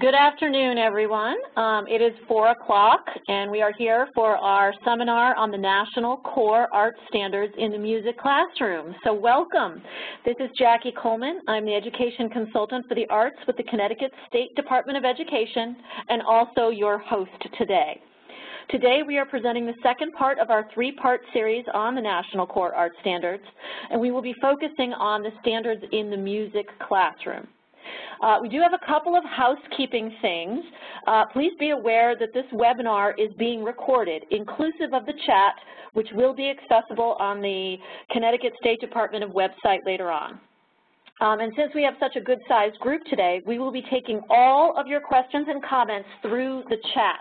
Good afternoon, everyone. Um, it is 4 o'clock, and we are here for our seminar on the National Core Art Standards in the Music Classroom. So welcome. This is Jackie Coleman. I'm the Education Consultant for the Arts with the Connecticut State Department of Education and also your host today. Today we are presenting the second part of our three-part series on the National Core Art Standards, and we will be focusing on the standards in the music classroom. Uh, we do have a couple of housekeeping things. Uh, please be aware that this webinar is being recorded, inclusive of the chat, which will be accessible on the Connecticut State Department of website later on. Um, and since we have such a good-sized group today, we will be taking all of your questions and comments through the chat.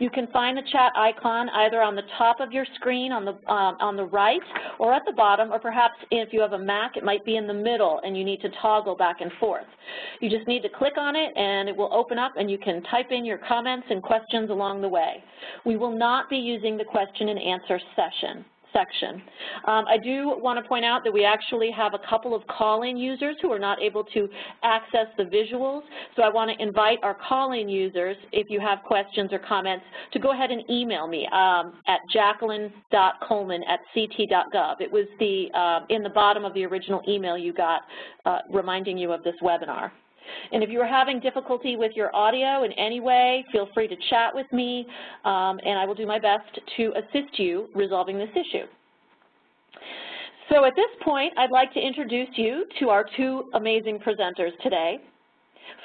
You can find the chat icon either on the top of your screen on the, um, on the right or at the bottom, or perhaps if you have a Mac, it might be in the middle and you need to toggle back and forth. You just need to click on it and it will open up and you can type in your comments and questions along the way. We will not be using the question and answer session section. Um, I do want to point out that we actually have a couple of call-in users who are not able to access the visuals, so I want to invite our call-in users, if you have questions or comments, to go ahead and email me um, at jacqueline.coleman at ct.gov. It was the uh, in the bottom of the original email you got uh, reminding you of this webinar. And if you're having difficulty with your audio in any way, feel free to chat with me, um, and I will do my best to assist you resolving this issue. So at this point, I'd like to introduce you to our two amazing presenters today.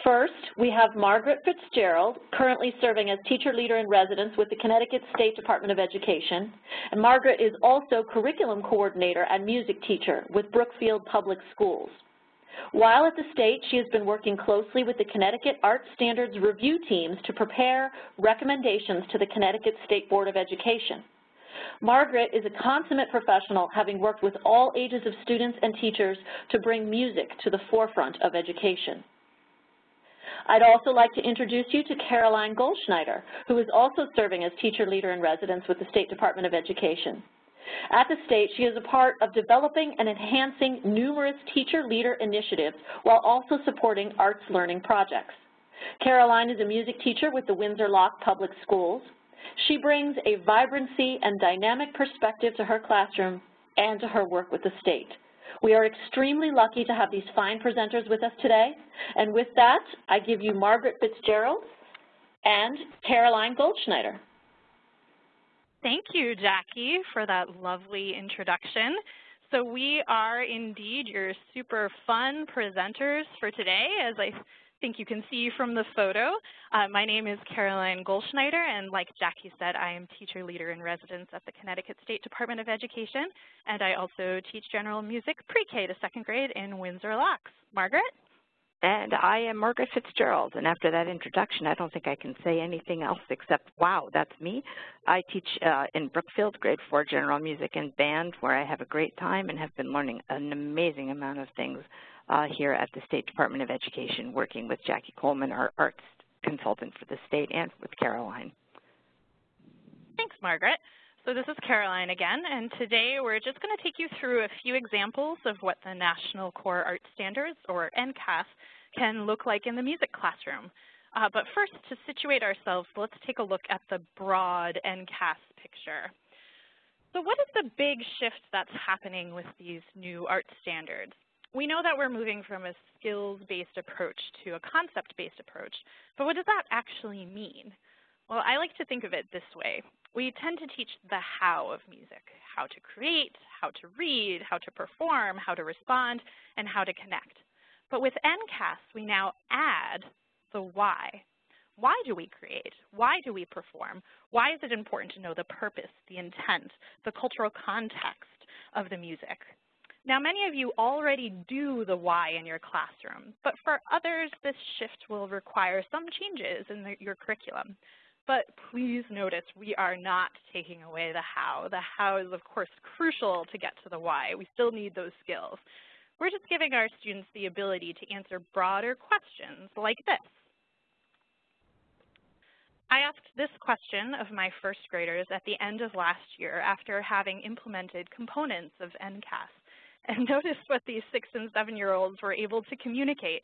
First, we have Margaret Fitzgerald, currently serving as teacher leader in residence with the Connecticut State Department of Education. And Margaret is also curriculum coordinator and music teacher with Brookfield Public Schools. While at the state, she has been working closely with the Connecticut Art Standards Review teams to prepare recommendations to the Connecticut State Board of Education. Margaret is a consummate professional, having worked with all ages of students and teachers to bring music to the forefront of education. I'd also like to introduce you to Caroline Goldschneider, who is also serving as teacher leader in residence with the State Department of Education. At the state, she is a part of developing and enhancing numerous teacher leader initiatives while also supporting arts learning projects. Caroline is a music teacher with the Windsor Locks Public Schools. She brings a vibrancy and dynamic perspective to her classroom and to her work with the state. We are extremely lucky to have these fine presenters with us today. And with that, I give you Margaret Fitzgerald and Caroline Goldschneider. Thank you, Jackie, for that lovely introduction. So we are indeed your super fun presenters for today, as I think you can see from the photo. Uh, my name is Caroline Goldschneider, and like Jackie said, I am teacher leader in residence at the Connecticut State Department of Education, and I also teach general music pre-K to second grade in Windsor Locks. Margaret? And I am Margaret Fitzgerald, and after that introduction, I don't think I can say anything else except, wow, that's me. I teach uh, in Brookfield, grade four general music and band, where I have a great time and have been learning an amazing amount of things uh, here at the State Department of Education, working with Jackie Coleman, our arts consultant for the state, and with Caroline. Thanks, Margaret. So this is Caroline again, and today we're just going to take you through a few examples of what the National Core Art Standards, or NCAS, can look like in the music classroom. Uh, but first, to situate ourselves, let's take a look at the broad NCAS picture. So what is the big shift that's happening with these new art standards? We know that we're moving from a skills-based approach to a concept-based approach, but what does that actually mean? Well, I like to think of it this way we tend to teach the how of music, how to create, how to read, how to perform, how to respond, and how to connect. But with NCAS, we now add the why. Why do we create? Why do we perform? Why is it important to know the purpose, the intent, the cultural context of the music? Now, many of you already do the why in your classroom, but for others, this shift will require some changes in the, your curriculum. But please notice we are not taking away the how. The how is, of course, crucial to get to the why. We still need those skills. We're just giving our students the ability to answer broader questions like this. I asked this question of my first graders at the end of last year after having implemented components of NCAS. And notice what these six and seven year olds were able to communicate.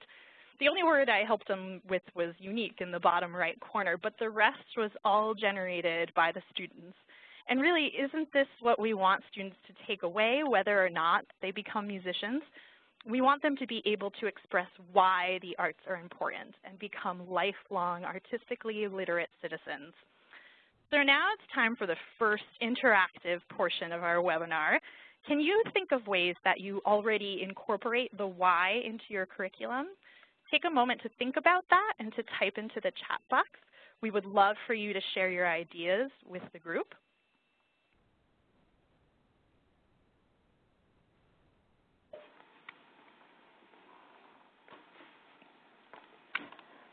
The only word I helped them with was unique in the bottom right corner, but the rest was all generated by the students. And really, isn't this what we want students to take away, whether or not they become musicians? We want them to be able to express why the arts are important and become lifelong artistically literate citizens. So now it's time for the first interactive portion of our webinar. Can you think of ways that you already incorporate the why into your curriculum? Take a moment to think about that and to type into the chat box. We would love for you to share your ideas with the group.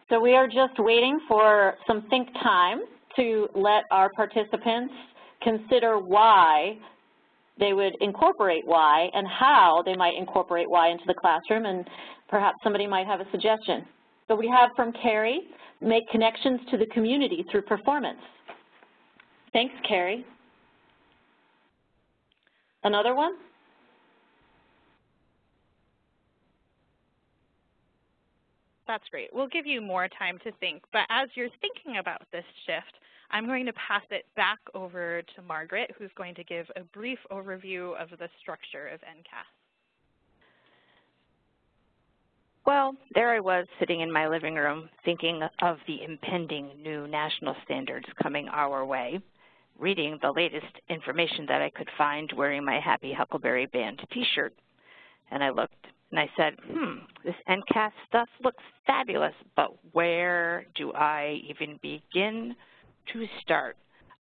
So we are just waiting for some think time to let our participants consider why they would incorporate why and how they might incorporate why into the classroom, and perhaps somebody might have a suggestion. So we have from Carrie, make connections to the community through performance. Thanks, Carrie. Another one? That's great. We'll give you more time to think, but as you're thinking about this shift, I'm going to pass it back over to Margaret, who's going to give a brief overview of the structure of NCAS. Well, there I was sitting in my living room thinking of the impending new national standards coming our way, reading the latest information that I could find wearing my Happy Huckleberry Band t-shirt. And I looked and I said, hmm, this NCAS stuff looks fabulous, but where do I even begin to start.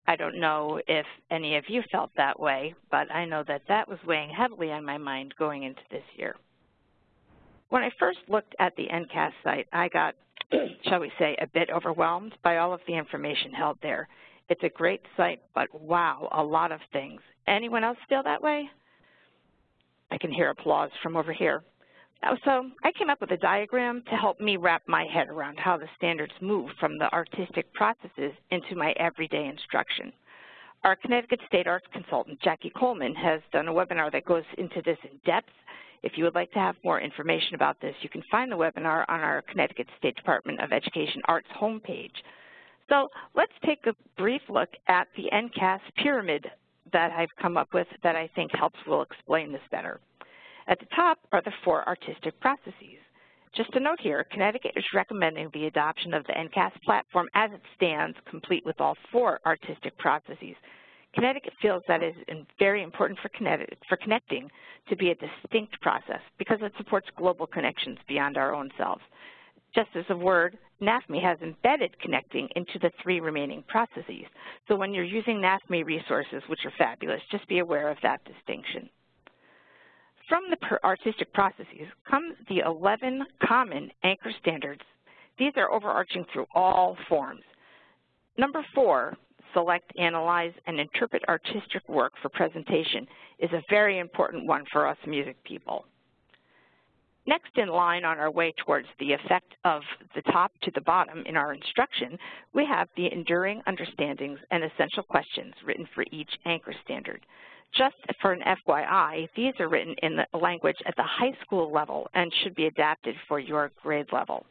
I don't know if any of you felt that way, but I know that that was weighing heavily on my mind going into this year. When I first looked at the NCAS site, I got, shall we say, a bit overwhelmed by all of the information held there. It's a great site, but wow, a lot of things. Anyone else feel that way? I can hear applause from over here. Uh, so I came up with a diagram to help me wrap my head around how the standards move from the artistic processes into my everyday instruction. Our Connecticut State Arts consultant, Jackie Coleman, has done a webinar that goes into this in depth. If you would like to have more information about this, you can find the webinar on our Connecticut State Department of Education Arts homepage. So let's take a brief look at the NCAS pyramid that I've come up with that I think helps will explain this better. At the top are the four artistic processes. Just a note here, Connecticut is recommending the adoption of the NCAS platform as it stands, complete with all four artistic processes. Connecticut feels that it is very important for, for connecting to be a distinct process because it supports global connections beyond our own selves. Just as a word, NAFME has embedded connecting into the three remaining processes. So when you're using NAFME resources, which are fabulous, just be aware of that distinction. From the artistic processes come the 11 common anchor standards. These are overarching through all forms. Number four, select, analyze, and interpret artistic work for presentation is a very important one for us music people. Next in line on our way towards the effect of the top to the bottom in our instruction, we have the enduring understandings and essential questions written for each anchor standard. Just for an FYI, these are written in the language at the high school level and should be adapted for your grade level.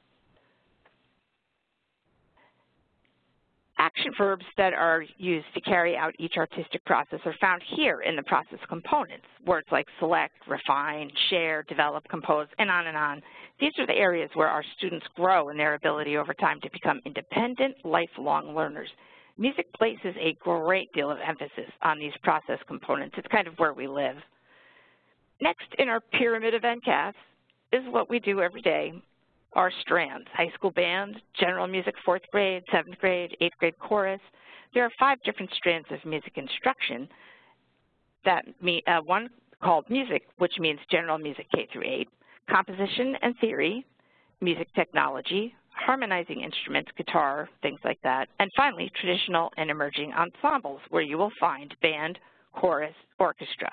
Action verbs that are used to carry out each artistic process are found here in the process components. Words like select, refine, share, develop, compose, and on and on. These are the areas where our students grow in their ability over time to become independent, lifelong learners. Music places a great deal of emphasis on these process components. It's kind of where we live. Next in our pyramid of NCAS is what we do every day, our strands, high school band, general music fourth grade, seventh grade, eighth grade chorus. There are five different strands of music instruction that uh, one called music, which means general music K through 8, composition and theory, music technology, harmonizing instruments, guitar, things like that. And finally, traditional and emerging ensembles, where you will find band, chorus, orchestra.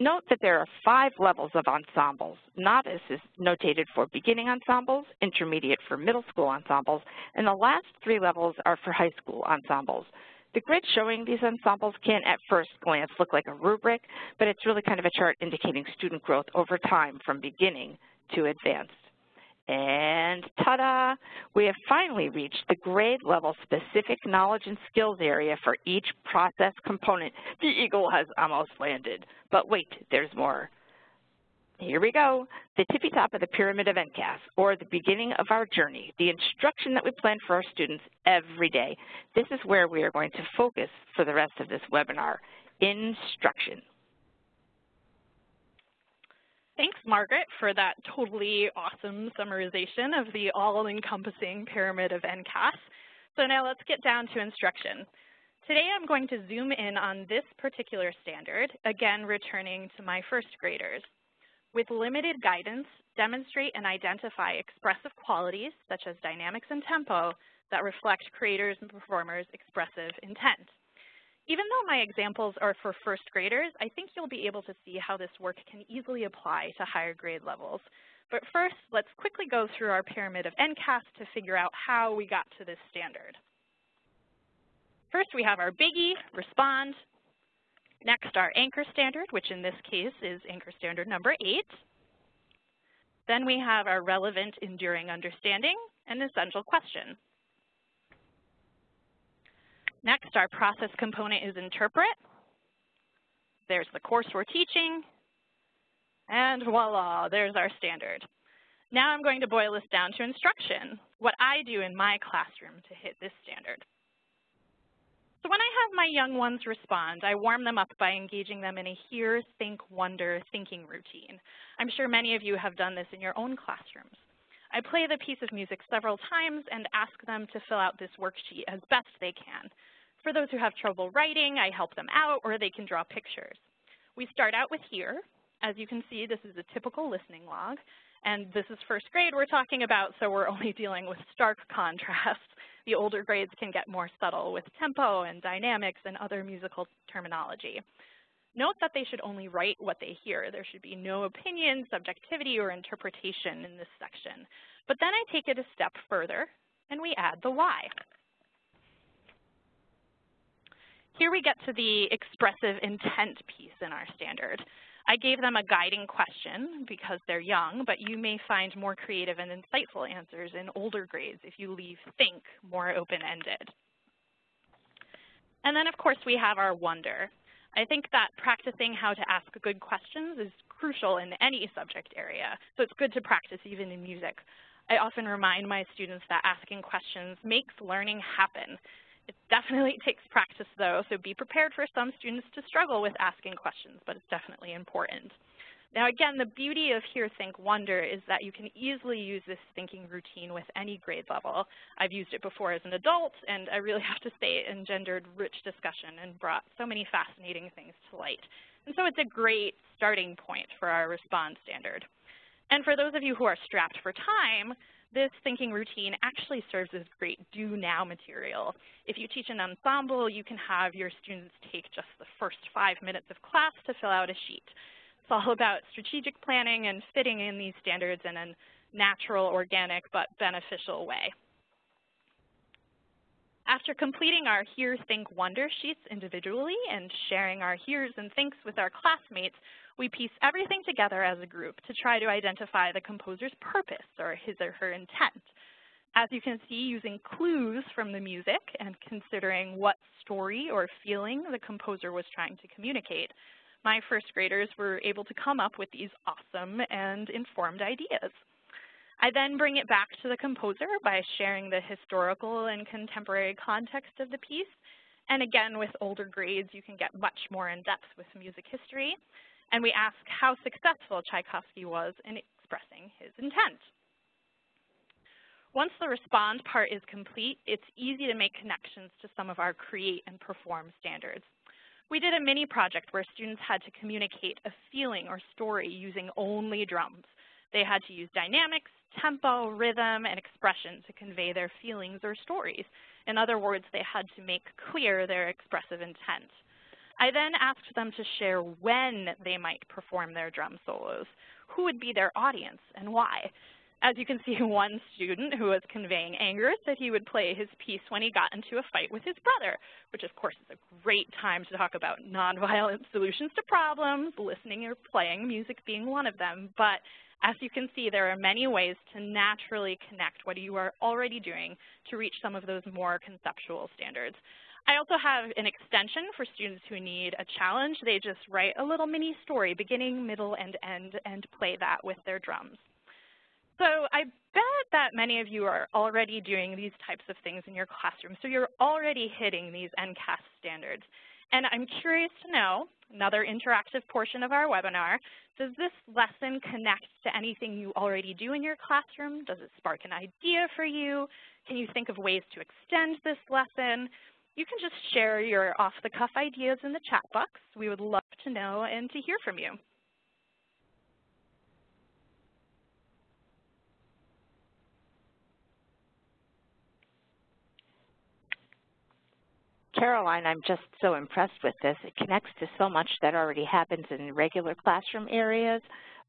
Note that there are five levels of ensembles. Novice is notated for beginning ensembles, intermediate for middle school ensembles, and the last three levels are for high school ensembles. The grid showing these ensembles can at first glance look like a rubric, but it's really kind of a chart indicating student growth over time from beginning to advanced. And ta-da, we have finally reached the grade level specific knowledge and skills area for each process component. The eagle has almost landed, but wait, there's more. Here we go, the tippy top of the pyramid of NCAS, or the beginning of our journey, the instruction that we plan for our students every day. This is where we are going to focus for the rest of this webinar, instruction. Thanks, Margaret, for that totally awesome summarization of the all-encompassing pyramid of NCAS. So now let's get down to instruction. Today I'm going to zoom in on this particular standard, again returning to my first graders. With limited guidance, demonstrate and identify expressive qualities, such as dynamics and tempo, that reflect creators' and performers' expressive intent. Even though my examples are for first graders, I think you'll be able to see how this work can easily apply to higher grade levels. But first, let's quickly go through our pyramid of NCAS to figure out how we got to this standard. First, we have our biggie, respond. Next, our anchor standard, which in this case is anchor standard number eight. Then we have our relevant enduring understanding and essential question. Next, our process component is interpret. There's the course we're teaching. And voila, there's our standard. Now I'm going to boil this down to instruction, what I do in my classroom to hit this standard. So when I have my young ones respond, I warm them up by engaging them in a hear, think, wonder thinking routine. I'm sure many of you have done this in your own classrooms. I play the piece of music several times and ask them to fill out this worksheet as best they can. For those who have trouble writing, I help them out, or they can draw pictures. We start out with hear. As you can see, this is a typical listening log. And this is first grade we're talking about, so we're only dealing with stark contrasts. The older grades can get more subtle with tempo and dynamics and other musical terminology. Note that they should only write what they hear. There should be no opinion, subjectivity, or interpretation in this section. But then I take it a step further, and we add the why. Here we get to the expressive intent piece in our standard. I gave them a guiding question because they're young, but you may find more creative and insightful answers in older grades if you leave think more open-ended. And then, of course, we have our wonder. I think that practicing how to ask good questions is crucial in any subject area, so it's good to practice even in music. I often remind my students that asking questions makes learning happen. It definitely takes practice, though, so be prepared for some students to struggle with asking questions, but it's definitely important. Now, again, the beauty of Hear, Think, Wonder is that you can easily use this thinking routine with any grade level. I've used it before as an adult, and I really have to say it engendered rich discussion and brought so many fascinating things to light. And so it's a great starting point for our Respond standard. And for those of you who are strapped for time, this thinking routine actually serves as great do now material. If you teach an ensemble, you can have your students take just the first five minutes of class to fill out a sheet. It's all about strategic planning and fitting in these standards in a natural, organic, but beneficial way. After completing our Hear, Think, Wonder sheets individually and sharing our hears and thinks with our classmates, we piece everything together as a group to try to identify the composer's purpose or his or her intent. As you can see, using clues from the music and considering what story or feeling the composer was trying to communicate, my first graders were able to come up with these awesome and informed ideas. I then bring it back to the composer by sharing the historical and contemporary context of the piece. And again, with older grades, you can get much more in depth with music history and we ask how successful Tchaikovsky was in expressing his intent. Once the respond part is complete, it's easy to make connections to some of our create and perform standards. We did a mini project where students had to communicate a feeling or story using only drums. They had to use dynamics, tempo, rhythm, and expression to convey their feelings or stories. In other words, they had to make clear their expressive intent. I then asked them to share when they might perform their drum solos, who would be their audience, and why. As you can see, one student who was conveying anger said he would play his piece when he got into a fight with his brother, which of course is a great time to talk about nonviolent solutions to problems, listening or playing, music being one of them. But As you can see, there are many ways to naturally connect what you are already doing to reach some of those more conceptual standards. I also have an extension for students who need a challenge. They just write a little mini story, beginning, middle, and end, and play that with their drums. So I bet that many of you are already doing these types of things in your classroom, so you're already hitting these NCAS standards. And I'm curious to know, another interactive portion of our webinar, does this lesson connect to anything you already do in your classroom? Does it spark an idea for you? Can you think of ways to extend this lesson? You can just share your off-the-cuff ideas in the chat box. We would love to know and to hear from you. Caroline, I'm just so impressed with this. It connects to so much that already happens in regular classroom areas.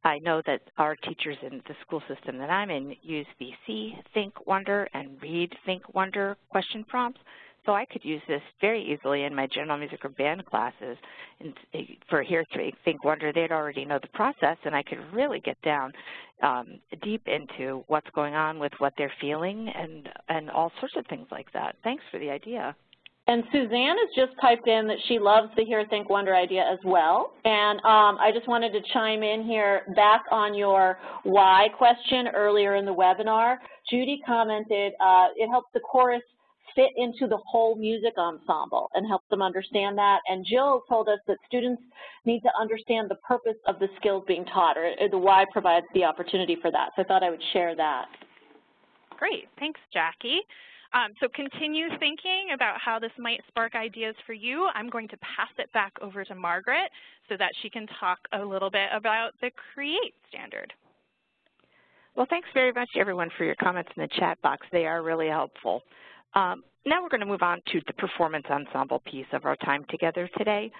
I know that our teachers in the school system that I'm in use the See, Think, Wonder, and Read, Think, Wonder question prompts. So I could use this very easily in my general music or band classes. And for Here Hear, Think, Wonder, they'd already know the process, and I could really get down um, deep into what's going on with what they're feeling and, and all sorts of things like that. Thanks for the idea. And Suzanne has just typed in that she loves the Hear, Think, Wonder idea as well. And um, I just wanted to chime in here back on your why question earlier in the webinar. Judy commented uh, it helps the chorus fit into the whole music ensemble and help them understand that. And Jill told us that students need to understand the purpose of the skills being taught, or the why provides the opportunity for that. So I thought I would share that. Great, thanks Jackie. Um, so continue thinking about how this might spark ideas for you. I'm going to pass it back over to Margaret so that she can talk a little bit about the CREATE standard. Well, thanks very much, everyone, for your comments in the chat box. They are really helpful. Um, now we're going to move on to the performance ensemble piece of our time together today.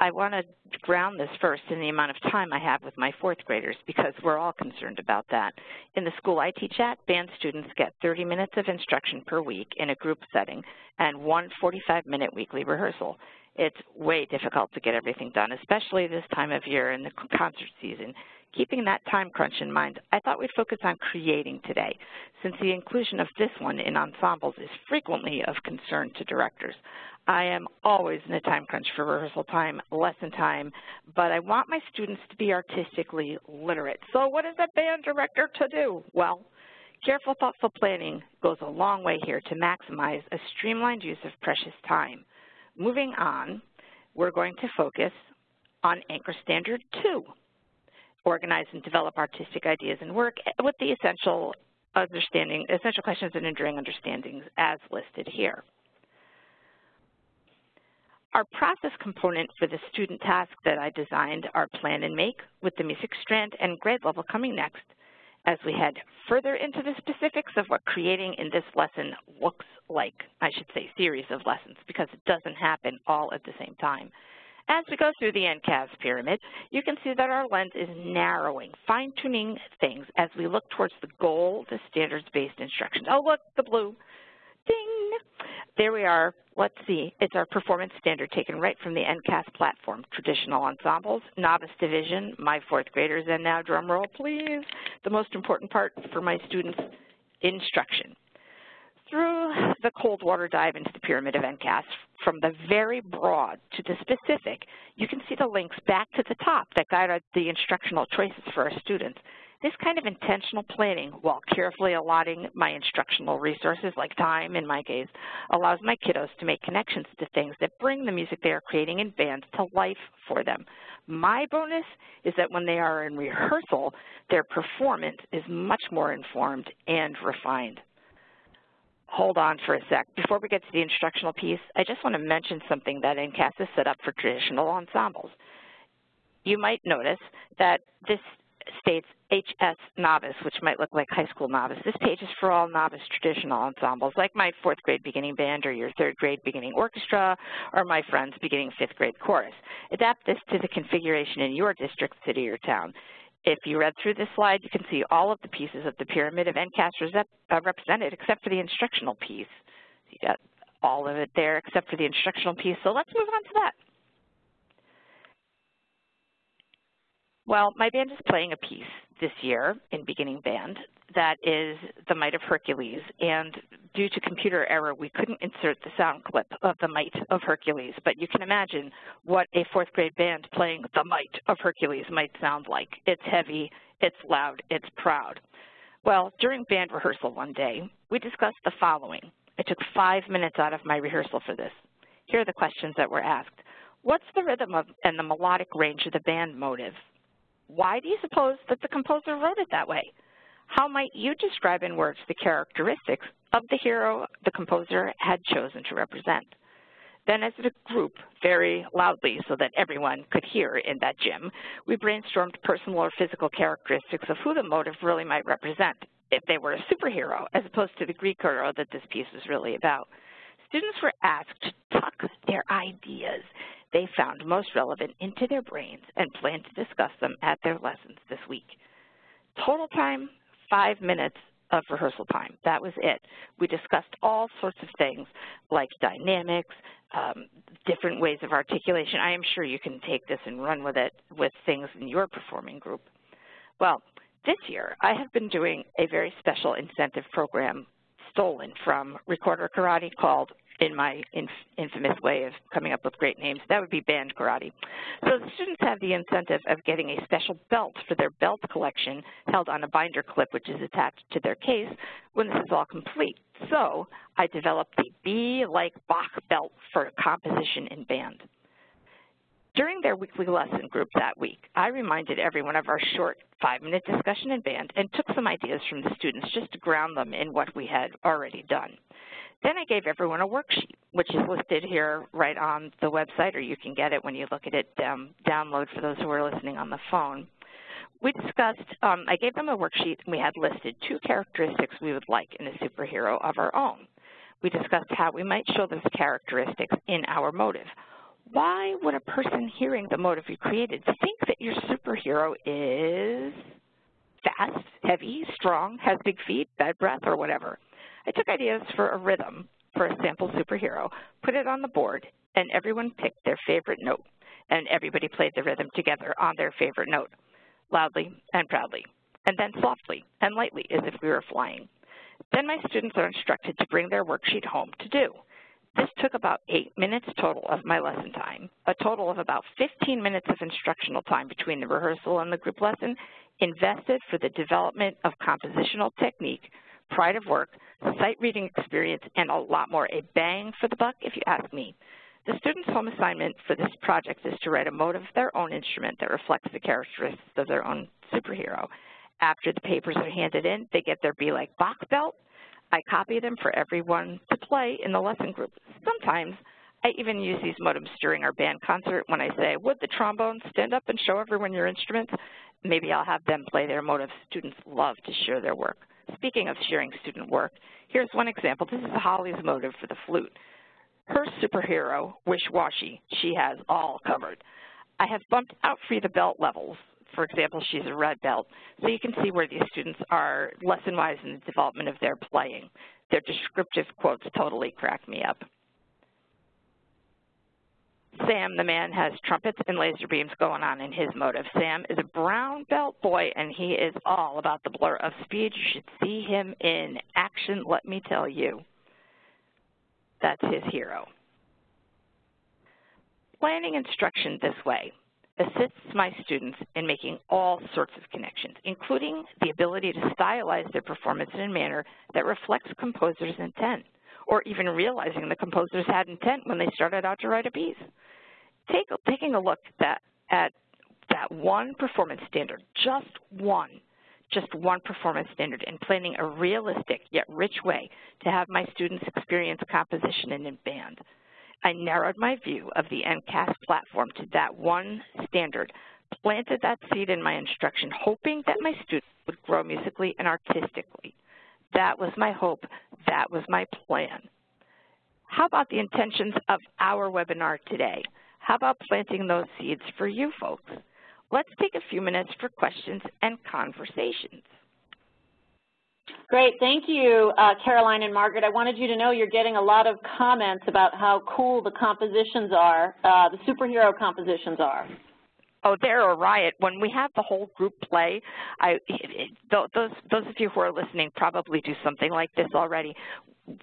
I want to ground this first in the amount of time I have with my fourth graders because we're all concerned about that. In the school I teach at, band students get 30 minutes of instruction per week in a group setting and one 45-minute weekly rehearsal. It's way difficult to get everything done, especially this time of year in the concert season. Keeping that time crunch in mind, I thought we'd focus on creating today, since the inclusion of this one in ensembles is frequently of concern to directors. I am always in a time crunch for rehearsal time, lesson time, but I want my students to be artistically literate. So what is a band director to do? Well, careful, thoughtful planning goes a long way here to maximize a streamlined use of precious time. Moving on, we're going to focus on Anchor Standard 2, organize and develop artistic ideas and work with the essential understanding, essential questions and enduring understandings as listed here. Our process component for the student task that I designed are plan and make with the music strand and grade level coming next as we head further into the specifics of what creating in this lesson looks like, I should say series of lessons because it doesn't happen all at the same time. As we go through the NCAS pyramid, you can see that our lens is narrowing, fine-tuning things as we look towards the goal, the standards-based instructions. Oh, look, the blue. Ding! There we are. Let's see. It's our performance standard taken right from the NCAS platform. Traditional ensembles, novice division, my fourth graders, and now drum roll, please. The most important part for my students, instruction. Through the cold water dive into the pyramid of NCAS, from the very broad to the specific, you can see the links back to the top that guide the instructional choices for our students. This kind of intentional planning, while carefully allotting my instructional resources, like time in my case, allows my kiddos to make connections to things that bring the music they are creating in bands to life for them. My bonus is that when they are in rehearsal, their performance is much more informed and refined. Hold on for a sec. Before we get to the instructional piece, I just want to mention something that NCAS has set up for traditional ensembles. You might notice that this states HS novice, which might look like high school novice. This page is for all novice traditional ensembles, like my fourth grade beginning band or your third grade beginning orchestra, or my friend's beginning fifth grade chorus. Adapt this to the configuration in your district, city, or town. If you read through this slide, you can see all of the pieces of the pyramid of NCAS uh, represented except for the instructional piece. you got all of it there except for the instructional piece, so let's move on to that. Well, my band is playing a piece this year in beginning band that is The Might of Hercules. And due to computer error, we couldn't insert the sound clip of The Might of Hercules. But you can imagine what a fourth grade band playing The Might of Hercules might sound like. It's heavy, it's loud, it's proud. Well, during band rehearsal one day, we discussed the following. I took five minutes out of my rehearsal for this. Here are the questions that were asked. What's the rhythm of, and the melodic range of the band motive? Why do you suppose that the composer wrote it that way? How might you describe in words the characteristics of the hero the composer had chosen to represent? Then as a group, very loudly so that everyone could hear in that gym, we brainstormed personal or physical characteristics of who the motive really might represent if they were a superhero, as opposed to the Greek hero that this piece was really about. Students were asked to tuck their ideas they found most relevant into their brains and plan to discuss them at their lessons this week. Total time, five minutes of rehearsal time. That was it. We discussed all sorts of things like dynamics, um, different ways of articulation. I am sure you can take this and run with it with things in your performing group. Well, this year I have been doing a very special incentive program stolen from Recorder Karate called in my inf infamous way of coming up with great names, that would be band karate. So the students have the incentive of getting a special belt for their belt collection held on a binder clip which is attached to their case when this is all complete. So I developed the Be Like Bach belt for composition in band. During their weekly lesson group that week, I reminded everyone of our short five-minute discussion in band and took some ideas from the students just to ground them in what we had already done. Then I gave everyone a worksheet, which is listed here right on the website, or you can get it when you look at it um, download for those who are listening on the phone. We discussed, um, I gave them a worksheet, and we had listed two characteristics we would like in a superhero of our own. We discussed how we might show those characteristics in our motive. Why would a person hearing the motive you created think that your superhero is fast, heavy, strong, has big feet, bad breath, or whatever? I took ideas for a rhythm for a sample superhero, put it on the board, and everyone picked their favorite note, and everybody played the rhythm together on their favorite note, loudly and proudly, and then softly and lightly as if we were flying. Then my students are instructed to bring their worksheet home to do. This took about eight minutes total of my lesson time, a total of about 15 minutes of instructional time between the rehearsal and the group lesson invested for the development of compositional technique pride of work, sight reading experience, and a lot more. A bang for the buck, if you ask me. The student's home assignment for this project is to write a motive of their own instrument that reflects the characteristics of their own superhero. After the papers are handed in, they get their Be Like Bach belt. I copy them for everyone to play in the lesson group. Sometimes I even use these motives during our band concert when I say, would the trombone stand up and show everyone your instruments? Maybe I'll have them play their motives. Students love to share their work. Speaking of sharing student work, here's one example. This is Holly's motive for the flute. Her superhero, Wish Washy, she has all covered. I have bumped out for the belt levels. For example, she's a red belt, so you can see where these students are lesson-wise in the development of their playing. Their descriptive quotes totally crack me up. Sam, the man, has trumpets and laser beams going on in his motive. Sam is a brown belt boy, and he is all about the blur of speed. You should see him in action, let me tell you. That's his hero. Planning instruction this way assists my students in making all sorts of connections, including the ability to stylize their performance in a manner that reflects composer's intent or even realizing the composers had intent when they started out to write a piece. Take, taking a look that, at that one performance standard, just one, just one performance standard, and planning a realistic yet rich way to have my students experience composition in band. I narrowed my view of the NCAS platform to that one standard, planted that seed in my instruction, hoping that my students would grow musically and artistically. That was my hope. That was my plan. How about the intentions of our webinar today? How about planting those seeds for you folks? Let's take a few minutes for questions and conversations. Great, thank you, uh, Caroline and Margaret. I wanted you to know you're getting a lot of comments about how cool the compositions are, uh, the superhero compositions are. Oh, they're a riot. When we have the whole group play, I, those, those of you who are listening probably do something like this already.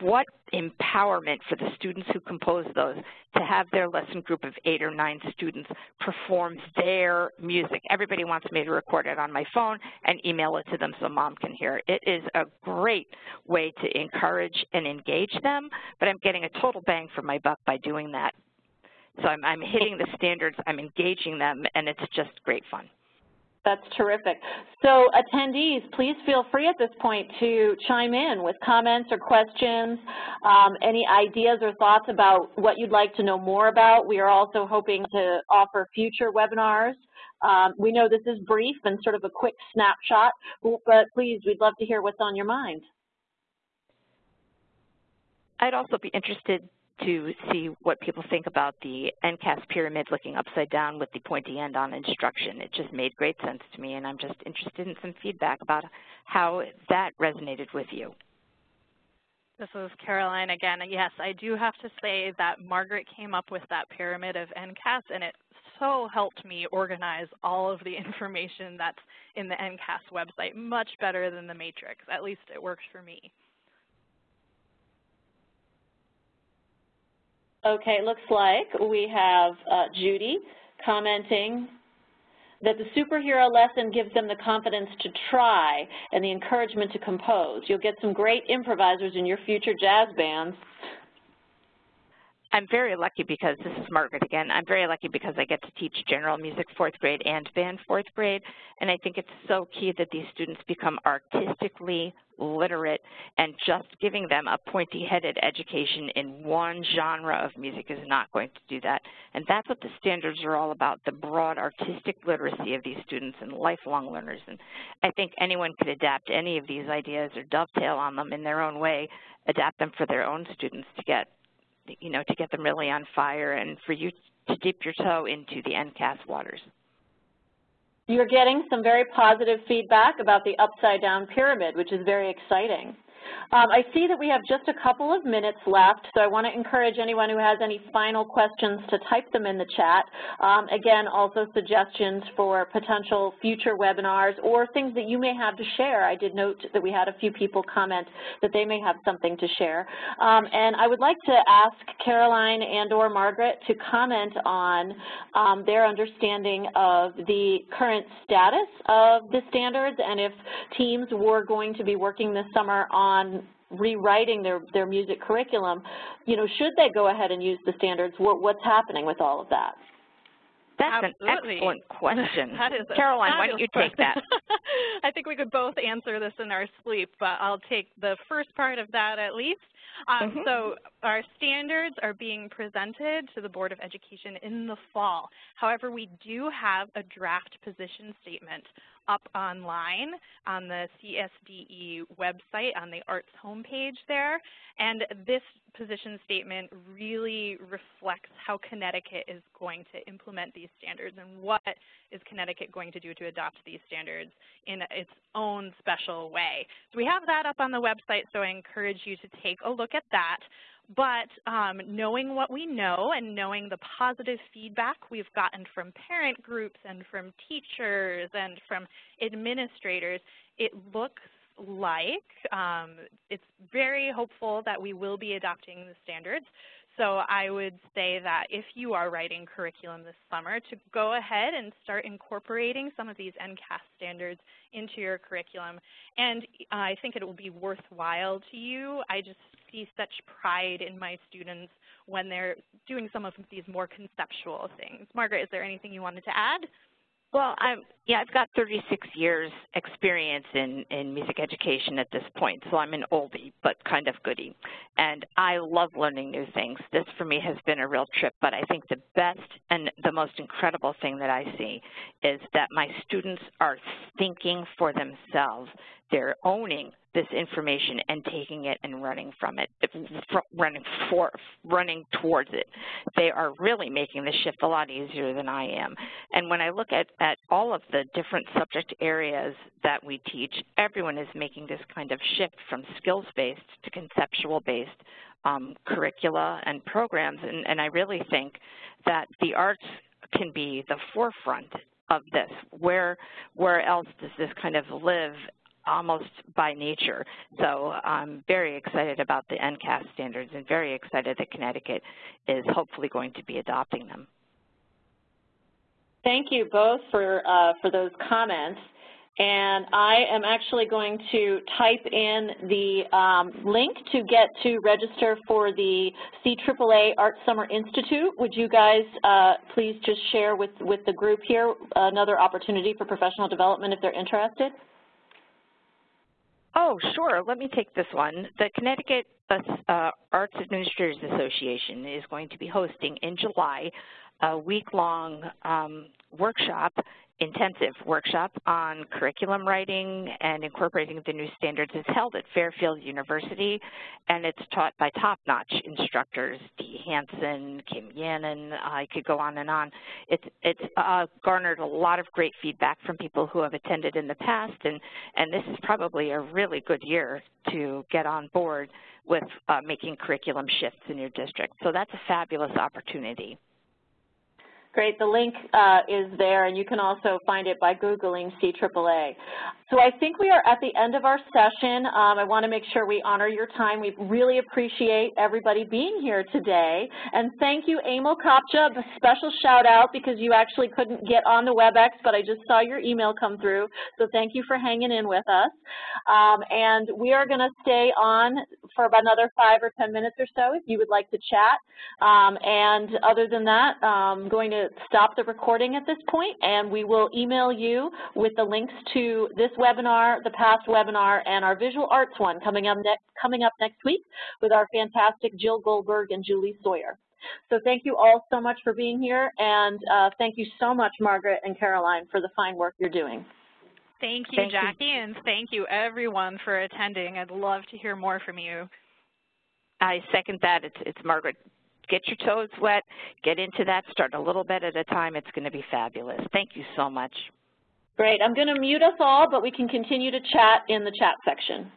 What empowerment for the students who compose those to have their lesson group of eight or nine students perform their music. Everybody wants me to record it on my phone and email it to them so mom can hear it. It is a great way to encourage and engage them, but I'm getting a total bang for my buck by doing that so I'm, I'm hitting the standards, I'm engaging them, and it's just great fun. That's terrific. So attendees, please feel free at this point to chime in with comments or questions, um, any ideas or thoughts about what you'd like to know more about. We are also hoping to offer future webinars. Um, we know this is brief and sort of a quick snapshot, but please, we'd love to hear what's on your mind. I'd also be interested to see what people think about the NCAS pyramid looking upside down with the pointy end on instruction. It just made great sense to me, and I'm just interested in some feedback about how that resonated with you. This is Caroline again. Yes, I do have to say that Margaret came up with that pyramid of NCAS, and it so helped me organize all of the information that's in the NCAS website much better than the matrix. At least it works for me. Okay, it looks like we have uh, Judy commenting that the superhero lesson gives them the confidence to try and the encouragement to compose. You'll get some great improvisers in your future jazz bands. I'm very lucky because, this is Margaret again, I'm very lucky because I get to teach general music fourth grade and band fourth grade, and I think it's so key that these students become artistically literate and just giving them a pointy-headed education in one genre of music is not going to do that. And that's what the standards are all about, the broad artistic literacy of these students and lifelong learners. And I think anyone could adapt any of these ideas or dovetail on them in their own way, adapt them for their own students to get you know, to get them really on fire and for you to dip your toe into the NCAS waters. You're getting some very positive feedback about the upside down pyramid, which is very exciting. Um, I see that we have just a couple of minutes left, so I want to encourage anyone who has any final questions to type them in the chat. Um, again, also suggestions for potential future webinars or things that you may have to share. I did note that we had a few people comment that they may have something to share. Um, and I would like to ask Caroline and or Margaret to comment on um, their understanding of the current status of the standards and if teams were going to be working this summer on rewriting their, their music curriculum, you know, should they go ahead and use the standards? What, what's happening with all of that? That's Absolutely. an excellent question. that is Caroline, why don't you take that? I think we could both answer this in our sleep, but I'll take the first part of that at least. Um, mm -hmm. So our standards are being presented to the Board of Education in the fall. However, we do have a draft position statement up online on the CSDE website on the arts homepage there. And this position statement really reflects how Connecticut is going to implement these standards and what is Connecticut going to do to adopt these standards in its own special way. So we have that up on the website, so I encourage you to take a look at that. But um, knowing what we know and knowing the positive feedback we've gotten from parent groups and from teachers and from administrators, it looks like um, it's very hopeful that we will be adopting the standards. So I would say that if you are writing curriculum this summer, to go ahead and start incorporating some of these NCAS standards into your curriculum. And uh, I think it will be worthwhile to you. I just see such pride in my students when they're doing some of these more conceptual things. Margaret, is there anything you wanted to add? Well, I'm, yeah, I've got 36 years experience in, in music education at this point, so I'm an oldie, but kind of goodie. And I love learning new things. This, for me, has been a real trip, but I think the best and the most incredible thing that I see is that my students are thinking for themselves. They're owning this information and taking it and running from it, running for, running towards it. They are really making the shift a lot easier than I am. And when I look at, at all of the different subject areas that we teach, everyone is making this kind of shift from skills-based to conceptual-based um, curricula and programs. And, and I really think that the arts can be the forefront of this. Where, where else does this kind of live almost by nature. So I'm very excited about the NCAS standards and very excited that Connecticut is hopefully going to be adopting them. Thank you both for, uh, for those comments. And I am actually going to type in the um, link to get to register for the CAAA Art Summer Institute. Would you guys uh, please just share with, with the group here another opportunity for professional development if they're interested? Oh, sure. Let me take this one. The Connecticut uh, Arts Administrators Association is going to be hosting in July a week-long um, workshop intensive workshop on curriculum writing and incorporating the new standards is held at Fairfield University, and it's taught by top-notch instructors, Dee Hanson, Kim Yannon, I could go on and on. It's, it's uh, garnered a lot of great feedback from people who have attended in the past, and, and this is probably a really good year to get on board with uh, making curriculum shifts in your district. So that's a fabulous opportunity. Great. The link uh, is there, and you can also find it by Googling CAAA. So I think we are at the end of our session. Um, I want to make sure we honor your time. We really appreciate everybody being here today. And thank you, Emil Kopcha, a special shout out because you actually couldn't get on the WebEx, but I just saw your email come through. So thank you for hanging in with us. Um, and we are going to stay on for about another five or 10 minutes or so if you would like to chat. Um, and other than that, I'm going to stop the recording at this point, and we will email you with the links to this webinar, the past webinar, and our visual arts one coming up, next, coming up next week with our fantastic Jill Goldberg and Julie Sawyer. So thank you all so much for being here, and uh, thank you so much, Margaret and Caroline, for the fine work you're doing. Thank you, thank Jackie, you. and thank you, everyone, for attending. I'd love to hear more from you. I second that. It's, it's Margaret. Get your toes wet. Get into that. Start a little bit at a time. It's going to be fabulous. Thank you so much. Great. I'm going to mute us all, but we can continue to chat in the chat section.